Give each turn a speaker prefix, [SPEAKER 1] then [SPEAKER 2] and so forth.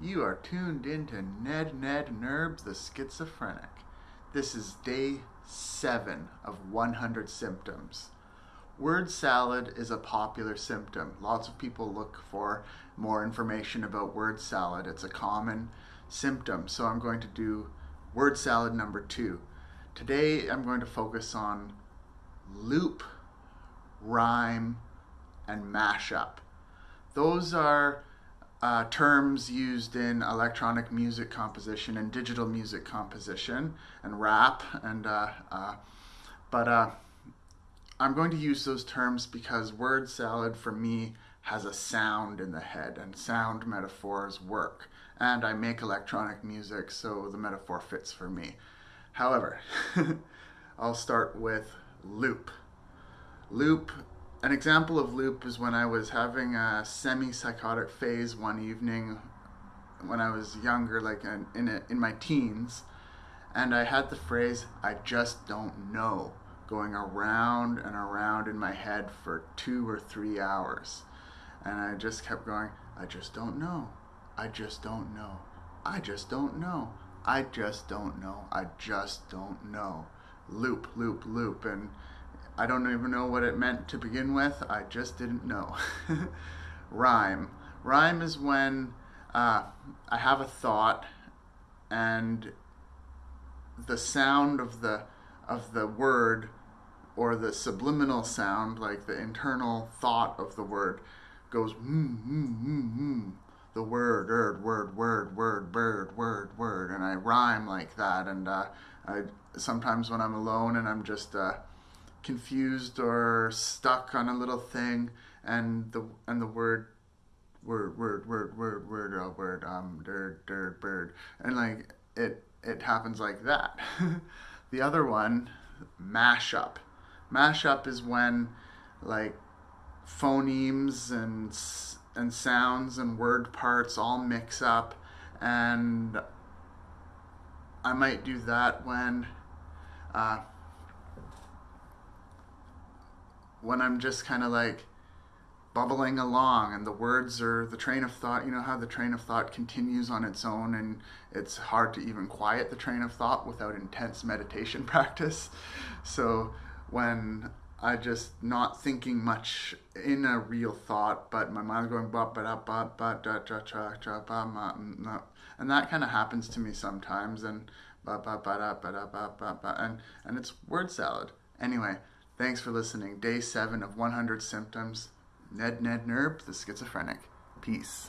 [SPEAKER 1] You are tuned into Ned Ned Nerbs the Schizophrenic. This is day 7 of 100 symptoms. Word salad is a popular symptom. Lots of people look for more information about word salad. It's a common symptom. So I'm going to do word salad number 2. Today I'm going to focus on loop, rhyme, and mashup. Those are uh, terms used in electronic music composition and digital music composition and rap and uh, uh, but uh, I'm going to use those terms because word salad for me has a sound in the head and sound metaphors work. And I make electronic music so the metaphor fits for me. However I'll start with loop. Loop an example of loop is when I was having a semi-psychotic phase one evening when I was younger, like in, in, a, in my teens, and I had the phrase, I just don't know, going around and around in my head for two or three hours. And I just kept going, I just don't know, I just don't know, I just don't know, I just don't know, I just don't know. Loop, loop, loop. And I don't even know what it meant to begin with. I just didn't know. Rhyme. Rhyme is when uh, I have a thought and the sound of the of the word or the subliminal sound, like the internal thought of the word, goes mmm mmm mmm mmm. The word, word, word, word, word, bird, word, word, and I rhyme like that. And uh, I sometimes when I'm alone and I'm just uh, confused or stuck on a little thing and the and the word word word word word word uh, word um dirt dirt bird and like it it happens like that. The other one mashup. Mashup is when like phonemes and and sounds and word parts all mix up and I might do that when uh, when I'm just kind of like bubbling along and the words are the train of thought you know how the train of thought continues on its own and it's hard to even quiet the train of thought without intense meditation practice? So when I just not thinking much in a real thought but my mind's going ba ba da ba ba da cha cha cha ba ma and that kind of happens to me sometimes and ba ba ba da ba da ba ba ba and and it's word salad. Anyway Thanks for listening. Day 7 of 100 Symptoms. Ned Ned Nerb, the schizophrenic. Peace.